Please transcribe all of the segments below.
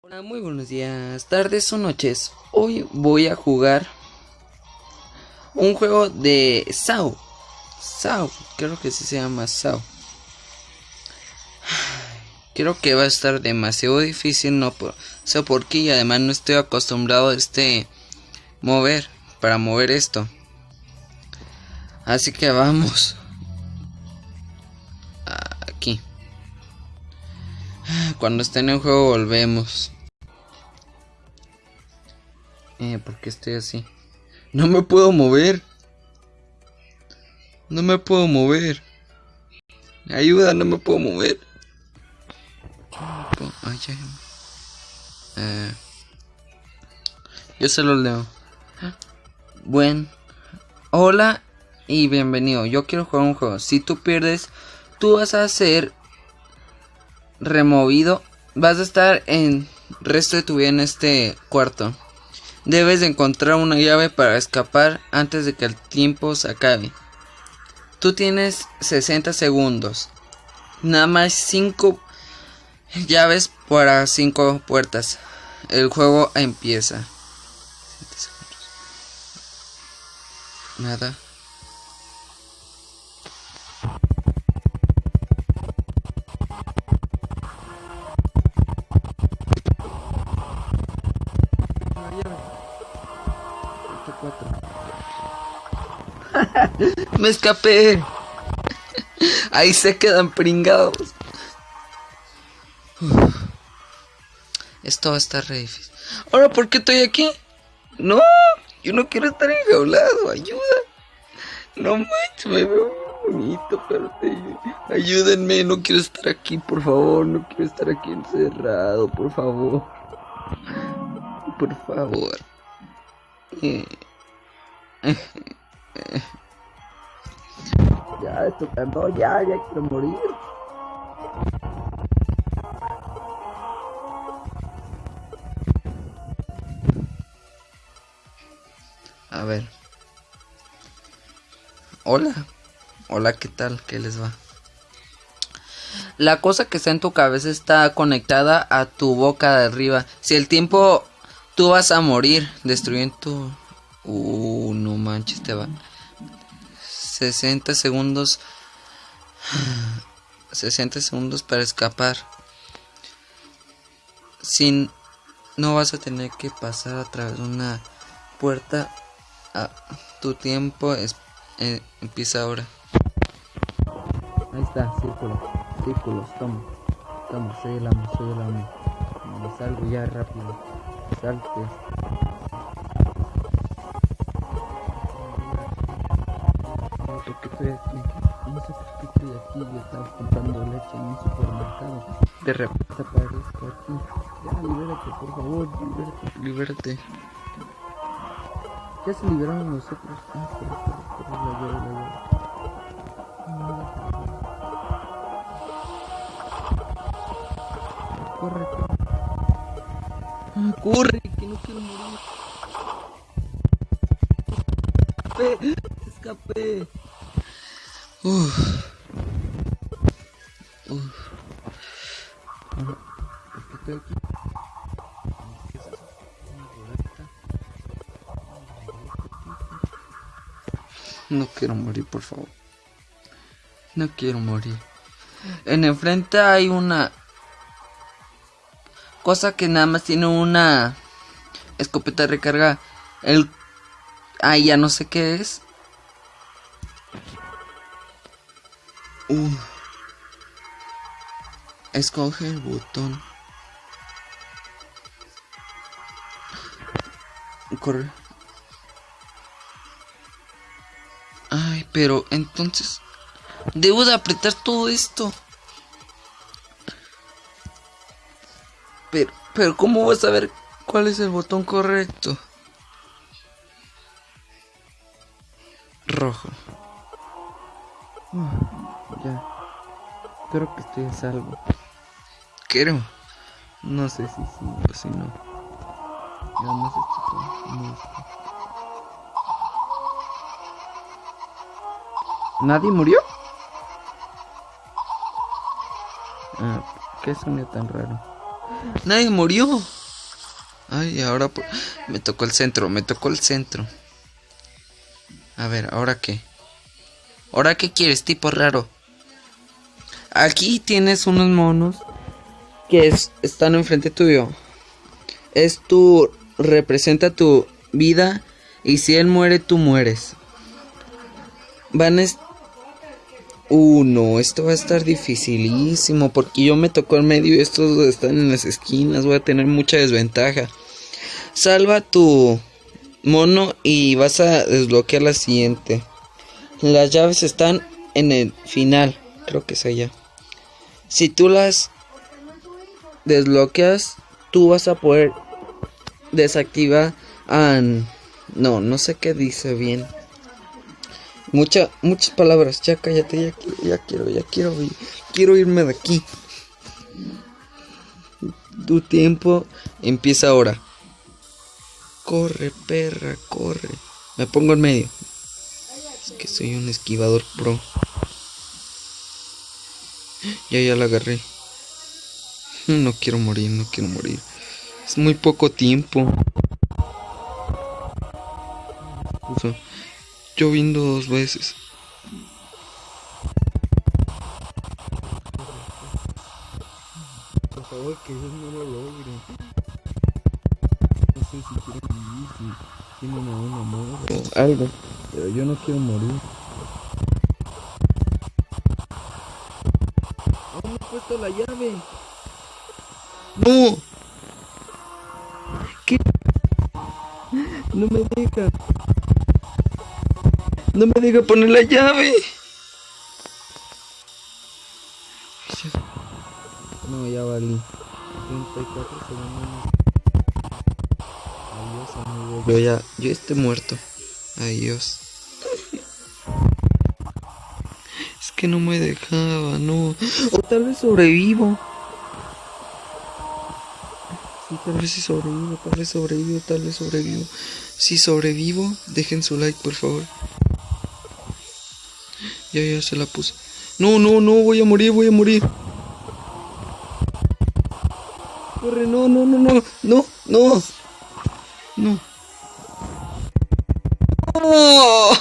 Hola, muy buenos días, tardes o noches. Hoy voy a jugar un juego de Sao. Sao, creo que sí se llama Sao. Creo que va a estar demasiado difícil, no por qué y además no estoy acostumbrado a este mover para mover esto. Así que vamos. Cuando esté en juego volvemos. Eh, ¿por qué estoy así? No me puedo mover. No me puedo mover. Ayuda, no me puedo mover. Ay. Eh, yo se lo leo. Buen. Hola y bienvenido. Yo quiero jugar un juego. Si tú pierdes, tú vas a ser removido. Vas a estar en resto de tu vida en este cuarto. Debes de encontrar una llave para escapar antes de que el tiempo se acabe. Tú tienes 60 segundos. Nada más 5 llaves para 5 puertas. El juego empieza. Nada. Me escapé. Ahí se quedan pringados. Esto va a estar re difícil. Ahora, ¿por qué estoy aquí? No, yo no quiero estar enjaulado. Ayuda. No manches, me veo bonito, pero ayúdenme. No quiero estar aquí, por favor. No quiero estar aquí encerrado, por favor. Por favor. Eh. Ya, esto no, ya, ya quiero morir. A ver. Hola. Hola, ¿qué tal? ¿Qué les va? La cosa que está en tu cabeza está conectada a tu boca de arriba. Si el tiempo tú vas a morir destruyendo. Uh, no manches, te va. 60 segundos. 60 segundos para escapar. Sin... No vas a tener que pasar a través de una puerta. Ah, tu tiempo eh, empieza ahora. Ahí está, círculo. Círculos, toma. Toma, soy el amo, soy el amo. Salgo ya rápido. Salte. Que estoy aquí. No sé por qué estoy aquí. Yo estaba comprando leche en un supermercado. De repente aparezco aquí. Ya, libérate, por favor. Libérate, libérate. Ya se liberaron los otros. Ah, pero, pero, pero, la la. Corre, corre. Ah, corre, que no quiero morir. Escapé, escapé. No quiero morir, por favor. No quiero morir. En enfrente hay una cosa que nada más tiene una escopeta de recarga. El ahí ya no sé qué es. Uh. Escoge el botón. Corre. Ay, pero entonces... Debo de apretar todo esto. Pero, pero ¿cómo vas a ver cuál es el botón correcto? Rojo. Ya. Creo que estoy a salvo. Quiero. No sé si sí o si no. Nada más ¿Nadie murió? Ah, ¿qué sonido tan raro? Nadie murió. Ay, ahora me tocó el centro, me tocó el centro. A ver, ¿ahora qué? ¿Ahora qué quieres, tipo raro? Aquí tienes unos monos que están enfrente tuyo. Es tu... representa tu vida y si él muere, tú mueres. Van a... Uh, esto va a estar dificilísimo porque yo me tocó en medio y estos están en las esquinas, voy a tener mucha desventaja. Salva tu mono y vas a desbloquear la siguiente. Las llaves están en el final, creo que es allá. Si tú las desbloqueas, tú vas a poder desactivar a... No, no sé qué dice bien. Mucha, muchas palabras. Ya cállate, ya ya quiero, ya quiero, quiero irme de aquí. Tu tiempo empieza ahora. Corre, perra, corre. Me pongo en medio. Es que soy un esquivador pro. Ya, ya la agarré. No quiero morir, no quiero morir. Es muy poco tiempo. Lloviendo dos veces. Por favor, que ellos no lo logren. No sé si quieren vivir, si tienen a un amor o algo. Pero yo no quiero morir. ¡Oh, me he puesto la llave! ¡No! ¿Qué? No me deja. No me deja poner la llave. No, ya valí. 34 segundos. Adiós, amigo. Yo ya, yo estoy muerto. Adiós. Que no me dejaba, no. O tal vez sobrevivo. Sí, tal vez sí sobrevivo, tal vez sobrevivo, tal vez sobrevivo. Si sobrevivo, dejen su like, por favor. Ya, ya se la puse. No, no, no, voy a morir, voy a morir. Corre, no, no, no, no, no, no. No. ¡Oh!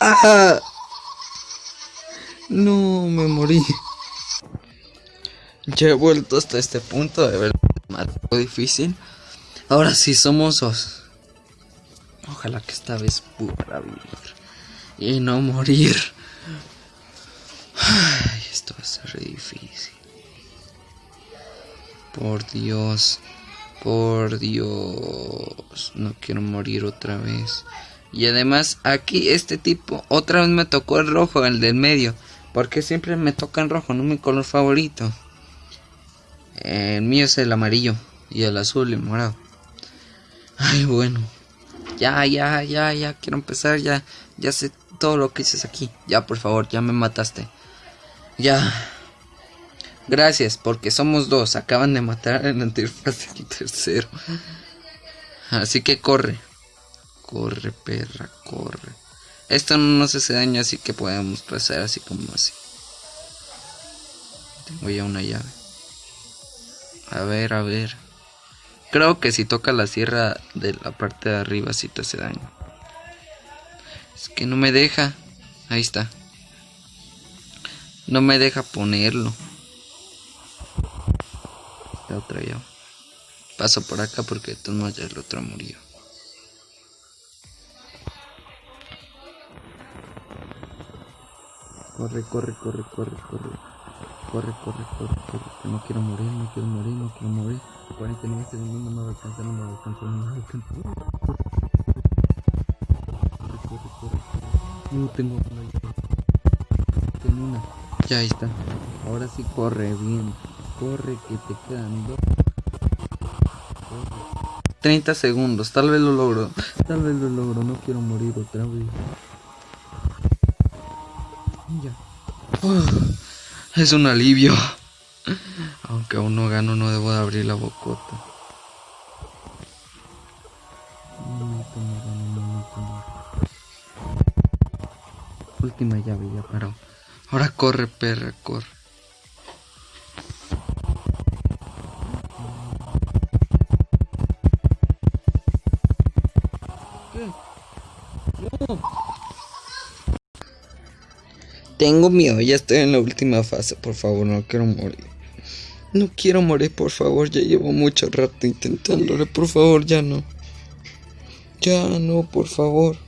¡Ah! No, me morí. Ya he vuelto hasta este punto de verdad más difícil. Ahora sí somos dos. Ojalá que esta vez pueda vivir y no morir. Ay, esto va a ser difícil. Por Dios, por Dios, no quiero morir otra vez. Y además aquí este tipo otra vez me tocó el rojo, el del medio. Porque siempre me toca en rojo, no mi color favorito. El mío es el amarillo y el azul y el morado. Ay, bueno. Ya, ya, ya, ya quiero empezar, ya, ya sé todo lo que dices aquí. Ya, por favor, ya me mataste. Ya. Gracias, porque somos dos. Acaban de matar anterior el tercero. Así que corre. Corre, perra, corre. Esto no nos hace daño, así que podemos pasar así como así. Tengo ya una llave. A ver, a ver. Creo que si toca la sierra de la parte de arriba sí te hace daño. Es que no me deja. Ahí está. No me deja ponerlo. Esta otra ya. Paso por acá porque de todos ya el otro murió. Corre, corre, corre, corre, corre. Corre, corre, corre, corre. no quiero morir, no quiero morir, no quiero morir. 49 segundos no me va a alcanzar, no me va a alcanzar, no me va a alcanzar. No tengo una. Tengo una. Ya está. Ahora sí corre bien. Corre que te quedan dos. 30 segundos. Tal vez lo logro. Tal vez lo logro. No quiero morir otra vez. Es un alivio. Aunque aún no gano, no debo de abrir la bocota. Última llave, ya paró. Ahora corre, perra, corre. Tengo miedo, ya estoy en la última fase, por favor, no quiero morir. No quiero morir, por favor, ya llevo mucho rato intentándolo, por favor, ya no. Ya no, por favor.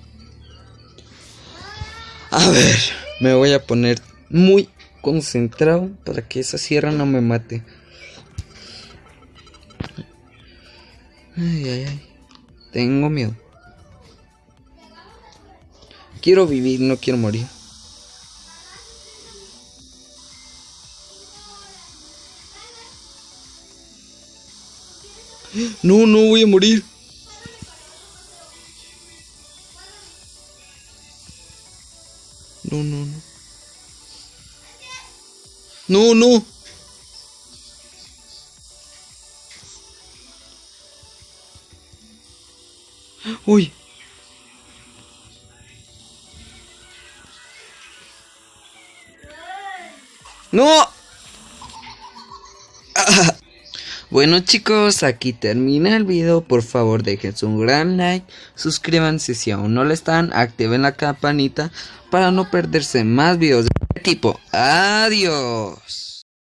A ver, me voy a poner muy concentrado para que esa sierra no me mate. Ay, ay, ay. Tengo miedo. Quiero vivir, no quiero morir. No, no voy a morir. No, no, no. No, no. Uy. No. Bueno chicos, aquí termina el video, por favor dejen un gran like, suscríbanse si aún no lo están, activen la campanita para no perderse más videos de este tipo. Adiós.